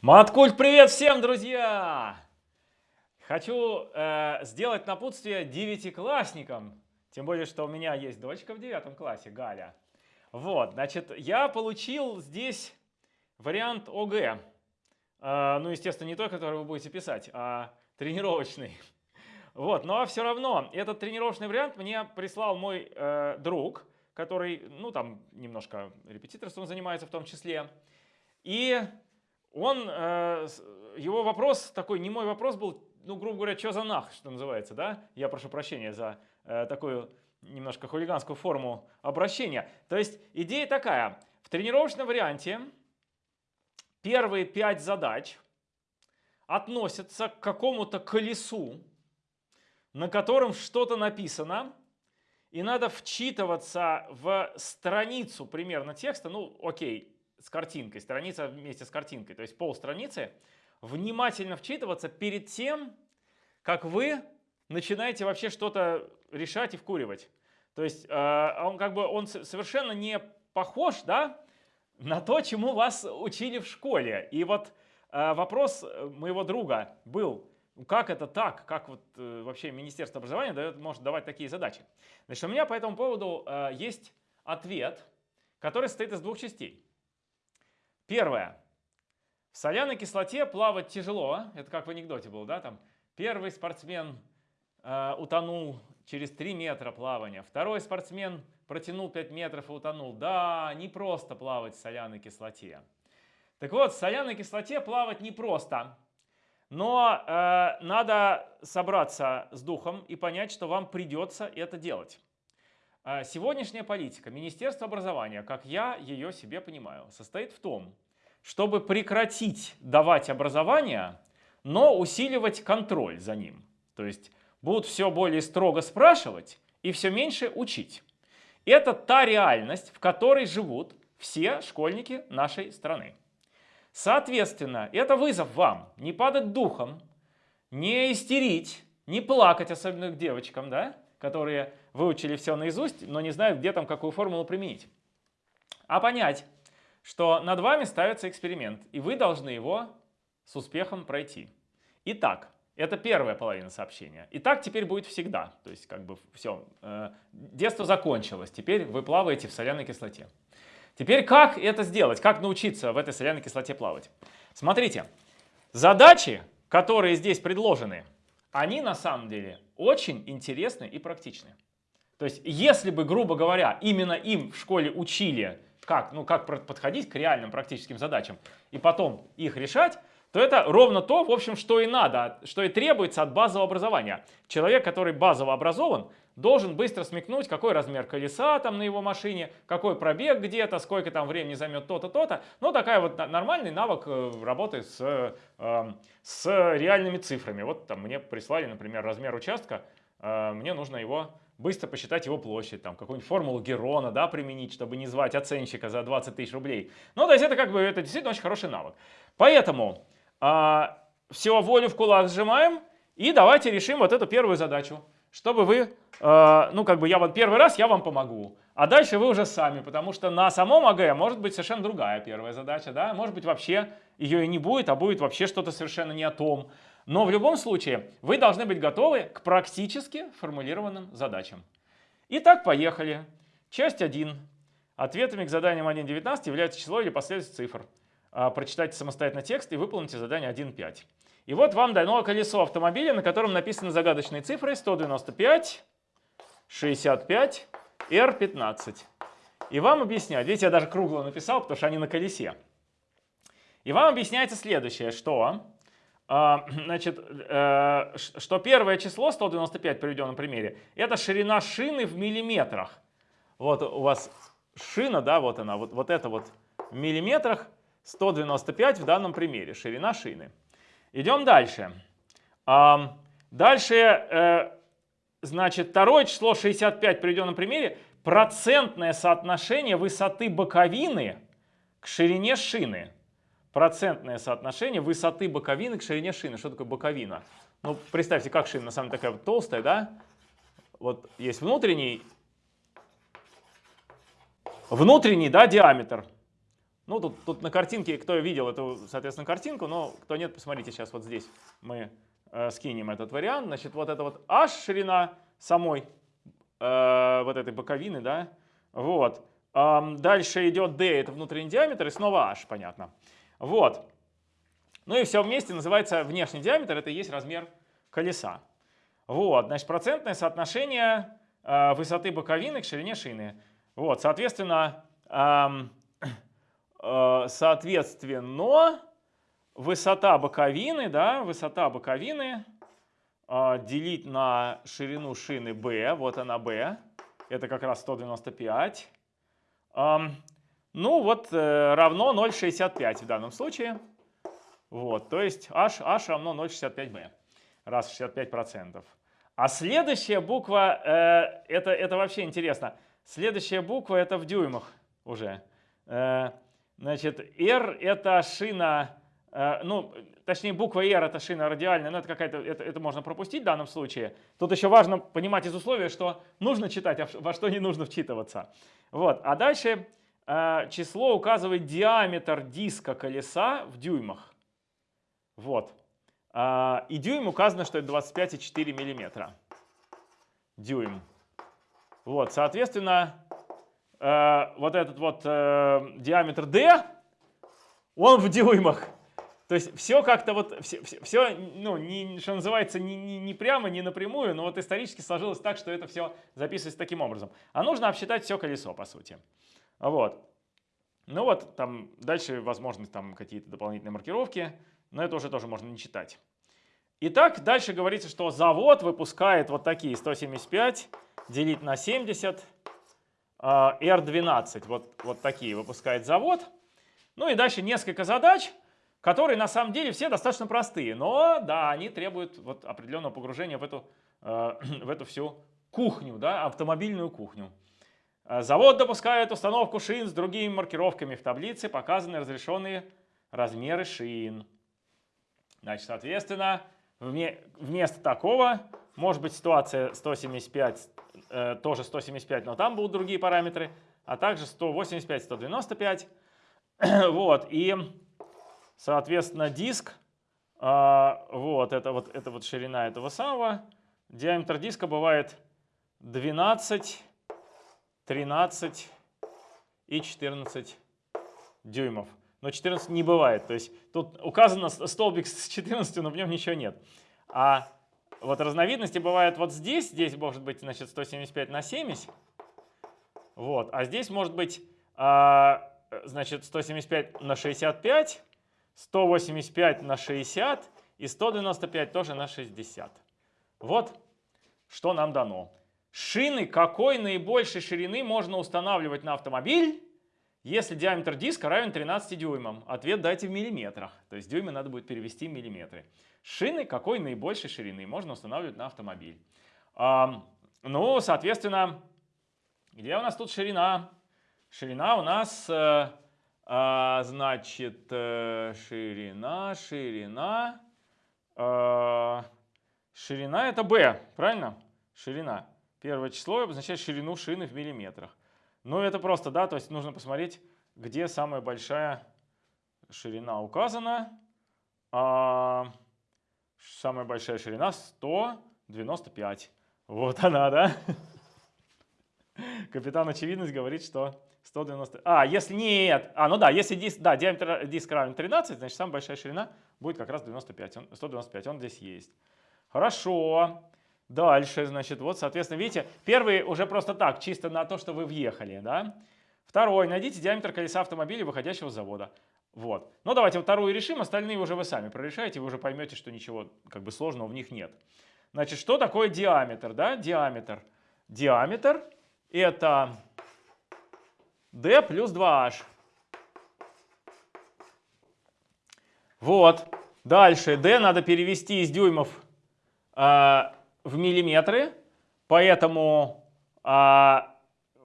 Маткульт, привет всем, друзья! Хочу э, сделать напутствие девятиклассникам, тем более, что у меня есть дочка в девятом классе, Галя. Вот, значит, я получил здесь вариант ОГЭ. Э, ну, естественно, не той, который вы будете писать, а тренировочный. Вот, но все равно этот тренировочный вариант мне прислал мой э, друг, который, ну, там немножко репетиторством занимается в том числе. И он, э, его вопрос, такой не мой вопрос был, ну, грубо говоря, что за нах, что называется, да? Я прошу прощения за э, такую немножко хулиганскую форму обращения. То есть идея такая, в тренировочном варианте первые пять задач относятся к какому-то колесу, на котором что-то написано, и надо вчитываться в страницу примерно текста, ну окей, с картинкой, страница вместе с картинкой, то есть пол страницы, внимательно вчитываться перед тем, как вы начинаете вообще что-то решать и вкуривать. То есть э, он как бы он совершенно не похож да, на то, чему вас учили в школе. И вот э, вопрос моего друга был, как это так, как вот э, вообще Министерство образования дает, может давать такие задачи. Значит, у меня по этому поводу есть ответ, который состоит из двух частей. Первое. В соляной кислоте плавать тяжело. Это как в анекдоте было, да? Там первый спортсмен э, утонул через 3 метра плавания. Второй спортсмен протянул 5 метров и утонул. Да, не просто плавать в соляной кислоте. Так вот, в соляной кислоте плавать непросто. Но э, надо собраться с духом и понять, что вам придется это делать. А сегодняшняя политика Министерства образования, как я ее себе понимаю, состоит в том, чтобы прекратить давать образование, но усиливать контроль за ним. То есть будут все более строго спрашивать и все меньше учить. Это та реальность, в которой живут все школьники нашей страны. Соответственно, это вызов вам не падать духом, не истерить, не плакать, особенно к девочкам, да, которые выучили все наизусть, но не знают, где там какую формулу применить. А понять, что над вами ставится эксперимент, и вы должны его с успехом пройти. Итак, это первая половина сообщения. И так теперь будет всегда. То есть как бы все, э, детство закончилось, теперь вы плаваете в соляной кислоте. Теперь как это сделать? Как научиться в этой соляной кислоте плавать? Смотрите, задачи, которые здесь предложены, они на самом деле очень интересны и практичны. То есть, если бы, грубо говоря, именно им в школе учили, как, ну, как подходить к реальным практическим задачам, и потом их решать, то это ровно то, в общем, что и надо, что и требуется от базового образования. Человек, который базово образован, должен быстро смекнуть, какой размер колеса там на его машине, какой пробег где-то, сколько там времени займет то-то, то-то. Ну, такая вот нормальный навык э, работы с, э, с реальными цифрами. Вот там мне прислали, например, размер участка, э, мне нужно его быстро посчитать его площадь, там какую-нибудь формулу Герона, да, применить, чтобы не звать оценщика за 20 тысяч рублей. Ну, то есть это как бы, это действительно очень хороший навык. Поэтому а, все, волю в кулак сжимаем и давайте решим вот эту первую задачу. Чтобы вы, а, ну как бы я вот первый раз, я вам помогу. А дальше вы уже сами, потому что на самом АГ может быть совершенно другая первая задача, да, может быть вообще ее и не будет, а будет вообще что-то совершенно не о том. Но в любом случае вы должны быть готовы к практически формулированным задачам. Итак, поехали. Часть 1. Ответами к заданиям 1.19 является число или последовательность цифр. А, прочитайте самостоятельно текст и выполните задание 1.5. И вот вам дано колесо автомобиля, на котором написаны загадочные цифры 195, 65, R15. И вам объясняют, видите, я даже кругло написал, потому что они на колесе. И вам объясняется следующее, что а, значит, э, что первое число, 195 в приведенном примере, это ширина шины в миллиметрах. Вот у вас шина, да, вот она, вот, вот это вот в миллиметрах, 195 в данном примере, ширина шины. Идем дальше. Дальше, э, значит, второе число 65 в приведенном примере, процентное соотношение высоты боковины к ширине шины процентное соотношение высоты боковины к ширине шины. Что такое боковина? Ну, представьте, как шина на самом деле такая вот толстая, да? Вот есть внутренний, внутренний, да, диаметр. Ну, тут, тут на картинке, кто видел эту, соответственно, картинку, но кто нет, посмотрите, сейчас вот здесь мы э, скинем этот вариант. Значит, вот это вот h ширина самой э, вот этой боковины, да, вот. Эм, дальше идет d, это внутренний диаметр, и снова h, понятно. Вот. Ну и все вместе называется внешний диаметр, это и есть размер колеса. Вот, значит, процентное соотношение э, высоты боковины к ширине шины. Вот, соответственно, эм, э, соответственно, высота боковины, да, высота боковины э, делить на ширину шины B, вот она B, это как раз 195. Эм, ну вот э, равно 0,65 в данном случае. Вот, то есть h, h равно 0,65b, раз 65%. А следующая буква, э, это, это вообще интересно, следующая буква это в дюймах уже. Э, значит, R это шина, э, ну, точнее буква R это шина радиальная, но это какая-то, это, это можно пропустить в данном случае. Тут еще важно понимать из условия, что нужно читать, а во что не нужно вчитываться. Вот, а дальше э, число указывает диаметр диска колеса в дюймах. Вот. А, и дюйм указано, что это 25,4 миллиметра. Дюйм. Вот, соответственно, э, вот этот вот э, диаметр D, он в дюймах. То есть все как-то вот, все, все ну, не, что называется, не, не, не прямо, не напрямую, но вот исторически сложилось так, что это все записывается таким образом. А нужно обсчитать все колесо, по сути. Вот. Ну вот, там дальше возможны там какие-то дополнительные маркировки, но это уже тоже можно не читать. Итак, дальше говорится, что завод выпускает вот такие 175 делить на 70, R12, вот, вот такие выпускает завод. Ну и дальше несколько задач, которые на самом деле все достаточно простые, но да, они требуют вот определенного погружения в эту, э, в эту всю кухню, да, автомобильную кухню. Э, завод допускает установку шин с другими маркировками. В таблице показаны разрешенные размеры шин. Значит, соответственно, Вместо такого может быть ситуация 175, э, тоже 175, но там будут другие параметры, а также 185, 195. вот, и, соответственно, диск, э, вот, это вот, это вот ширина этого самого, диаметр диска бывает 12, 13 и 14 дюймов но 14 не бывает. То есть тут указано столбик с 14, но в нем ничего нет. А вот разновидности бывают вот здесь. Здесь может быть значит, 175 на 70. Вот. А здесь может быть а, значит, 175 на 65, 185 на 60 и 195 тоже на 60. Вот что нам дано. Шины какой наибольшей ширины можно устанавливать на автомобиль? Если диаметр диска равен 13 дюймам, ответ дайте в миллиметрах. То есть дюймы надо будет перевести в миллиметры. Шины какой наибольшей ширины можно устанавливать на автомобиль? А, ну, соответственно, где у нас тут ширина? Ширина у нас, э, а, значит, э, ширина, ширина. Э, ширина это b, правильно? Ширина. Первое число обозначает ширину шины в миллиметрах. Ну, это просто, да, то есть нужно посмотреть, где самая большая ширина указана. А, самая большая ширина 195. Вот она, да? Капитан Очевидность говорит, что 190... А, если нет, а, ну да, если диск, да, диаметр диска равен 13, значит самая большая ширина будет как раз 95, он, 195, он здесь есть. Хорошо. Дальше, значит, вот, соответственно, видите, первый уже просто так, чисто на то, что вы въехали, да. Второй, найдите диаметр колеса автомобиля, выходящего с завода. Вот. Ну, давайте вторую решим, остальные уже вы сами прорешаете, вы уже поймете, что ничего как бы сложного в них нет. Значит, что такое диаметр, да? Диаметр. Диаметр это d плюс 2h. Вот. Дальше d надо перевести из дюймов а, в миллиметры, поэтому, а,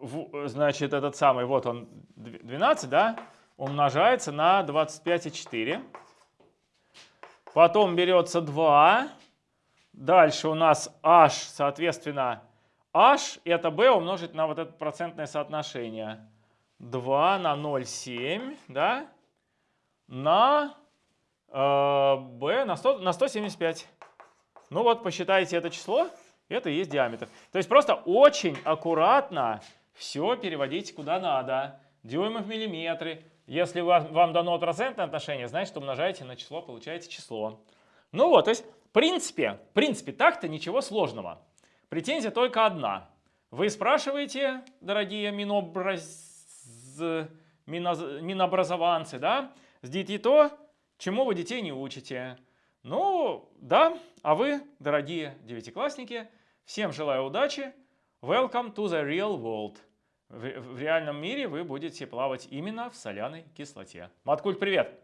в, значит, этот самый, вот он, 12, да, умножается на 25,4. Потом берется 2. Дальше у нас h, соответственно, h это b умножить на вот это процентное соотношение. 2 на 0,7, да, на э, b на, 100, на 175. Ну вот, посчитайте это число, это и есть диаметр. То есть просто очень аккуратно все переводите куда надо. Дюймы в миллиметры. Если вам, вам дано процентное отношение, значит умножаете на число, получаете число. Ну вот, то есть в принципе, в принципе так-то ничего сложного. Претензия только одна. Вы спрашиваете, дорогие минобраз... миноз... минобразованцы, да, сдите то, чему вы детей не учите. Ну, да, а вы, дорогие девятиклассники, всем желаю удачи. Welcome to the real world. В, в реальном мире вы будете плавать именно в соляной кислоте. Маткульт, привет!